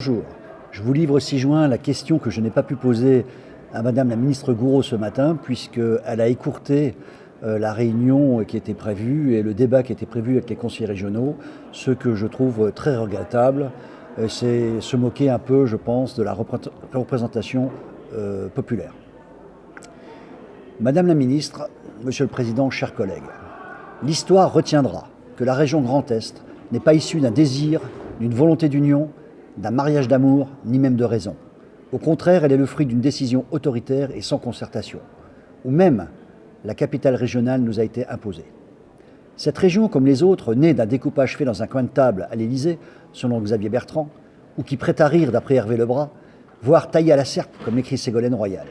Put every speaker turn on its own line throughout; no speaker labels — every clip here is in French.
Bonjour. Je vous livre 6 juin la question que je n'ai pas pu poser à Madame la ministre Gouraud ce matin, puisqu'elle a écourté euh, la réunion qui était prévue et le débat qui était prévu avec les conseillers régionaux, ce que je trouve très regrettable. Euh, c'est se moquer un peu, je pense, de la représentation euh, populaire. Madame la ministre, Monsieur le Président, chers collègues, l'histoire retiendra que la région Grand Est n'est pas issue d'un désir, d'une volonté d'union, d'un mariage d'amour, ni même de raison. Au contraire, elle est le fruit d'une décision autoritaire et sans concertation, où même la capitale régionale nous a été imposée. Cette région, comme les autres, née d'un découpage fait dans un coin de table à l'Élysée, selon Xavier Bertrand, ou qui prête à rire d'après Hervé Lebras, voire taillée à la serpe, comme écrit Ségolène Royal.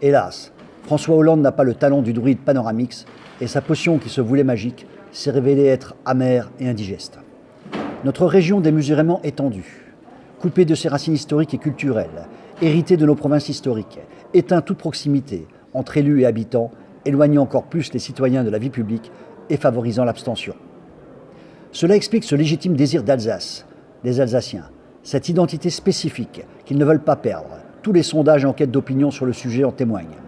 Hélas, François Hollande n'a pas le talent du druide Panoramix, et sa potion qui se voulait magique s'est révélée être amère et indigeste. Notre région démesurément étendue, coupé de ses racines historiques et culturelles, hérité de nos provinces historiques, éteint toute proximité entre élus et habitants, éloignant encore plus les citoyens de la vie publique et favorisant l'abstention. Cela explique ce légitime désir d'Alsace, des Alsaciens, cette identité spécifique qu'ils ne veulent pas perdre. Tous les sondages et enquêtes d'opinion sur le sujet en témoignent.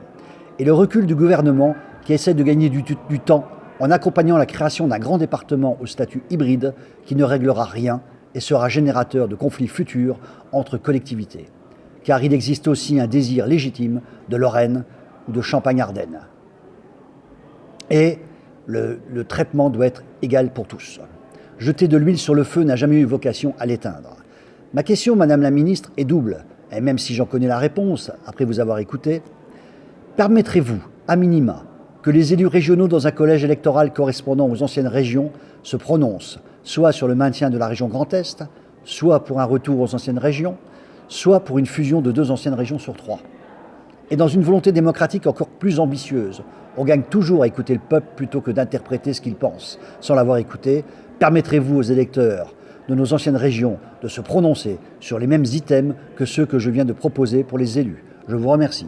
Et le recul du gouvernement qui essaie de gagner du, du temps en accompagnant la création d'un grand département au statut hybride qui ne réglera rien et sera générateur de conflits futurs entre collectivités. Car il existe aussi un désir légitime de Lorraine ou de Champagne-Ardenne. Et le, traitement doit être égal pour tous. Jeter de l'huile sur le feu n'a jamais eu vocation à l'éteindre. Ma question, Madame la Ministre, est double, et même si j'en connais la réponse, après vous avoir écouté, permettrez-vous, à minima, que les élus régionaux dans un collège électoral correspondant aux anciennes régions se prononcent soit sur le maintien de la région Grand Est, soit pour un retour aux anciennes régions, soit pour une fusion de deux anciennes régions sur trois. Et dans une volonté démocratique encore plus ambitieuse, on gagne toujours à écouter le peuple plutôt que d'interpréter ce qu'il pense. Sans l'avoir écouté, permettrez-vous aux électeurs de nos anciennes régions de se prononcer sur les mêmes items que ceux que je viens de proposer pour les élus Je vous remercie.